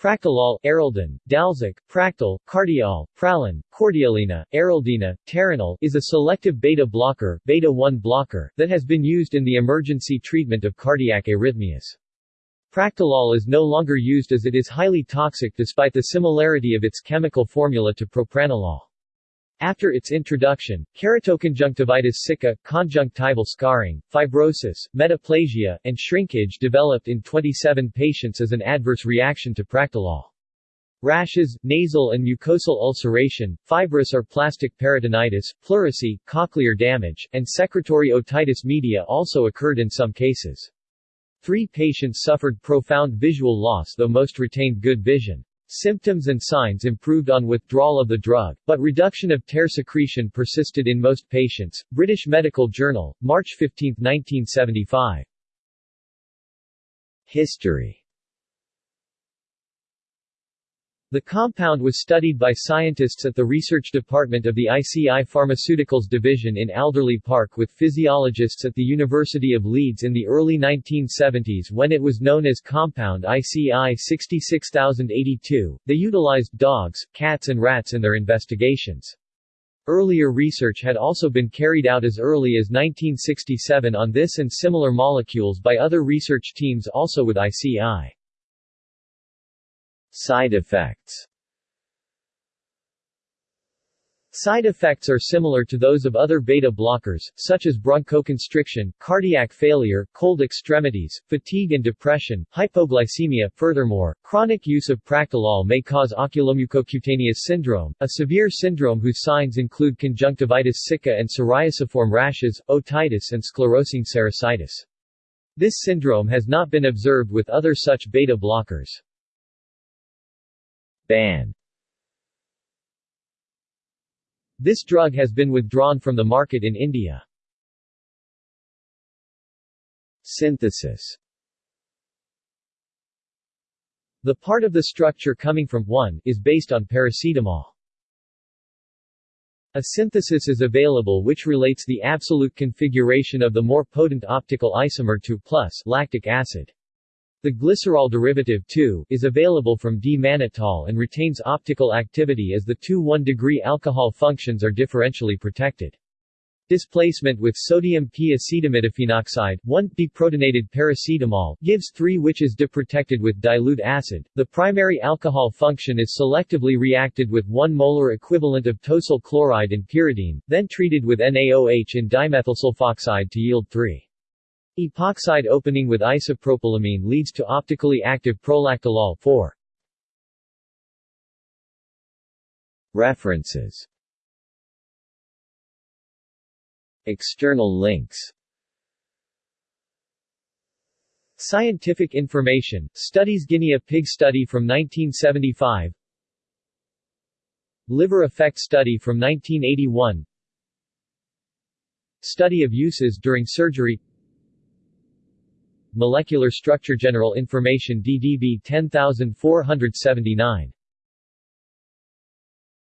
Practolol, Eraldin, Dalzic, Praktol, Cardiol, Pralon, Cordialina, Eraldina, Teranol is a selective beta blocker, beta-1 blocker, that has been used in the emergency treatment of cardiac arrhythmias. Practolol is no longer used as it is highly toxic despite the similarity of its chemical formula to propranolol. After its introduction, keratoconjunctivitis sicca, conjunctival scarring, fibrosis, metaplasia, and shrinkage developed in 27 patients as an adverse reaction to Practolol. Rashes, nasal and mucosal ulceration, fibrous or plastic peritonitis, pleurisy, cochlear damage, and secretory otitis media also occurred in some cases. Three patients suffered profound visual loss though most retained good vision. Symptoms and signs improved on withdrawal of the drug, but reduction of tear secretion persisted in most patients. British Medical Journal, March 15, 1975. History the compound was studied by scientists at the research department of the ICI Pharmaceuticals Division in Alderley Park with physiologists at the University of Leeds in the early 1970s when it was known as compound ICI 66082. They utilized dogs, cats and rats in their investigations. Earlier research had also been carried out as early as 1967 on this and similar molecules by other research teams also with ICI. Side effects Side effects are similar to those of other beta blockers, such as bronchoconstriction, cardiac failure, cold extremities, fatigue and depression, hypoglycemia. Furthermore, chronic use of Practolol may cause oculomucocutaneous syndrome, a severe syndrome whose signs include conjunctivitis sicca and psoriasiform rashes, otitis and sclerosing serositis. This syndrome has not been observed with other such beta blockers. This drug has been withdrawn from the market in India. Synthesis The part of the structure coming from 1 is based on paracetamol. A synthesis is available which relates the absolute configuration of the more potent optical isomer to plus lactic acid. The glycerol derivative 2 is available from D-mannitol and retains optical activity as the two 1-degree alcohol functions are differentially protected. Displacement with sodium p-acetaminophenol 1-deprotonated paracetamol gives 3 which is deprotected with dilute acid. The primary alcohol function is selectively reacted with 1 molar equivalent of tosyl chloride and pyridine, then treated with NaOH and dimethylsulfoxide to yield 3. Epoxide opening with isopropylamine leads to optically active practolol 4. References. External links. Scientific information, Studies Guinea pig study from 1975 Liver effect study from 1981 Study of uses during surgery Molecular Structure General Information DDB 10479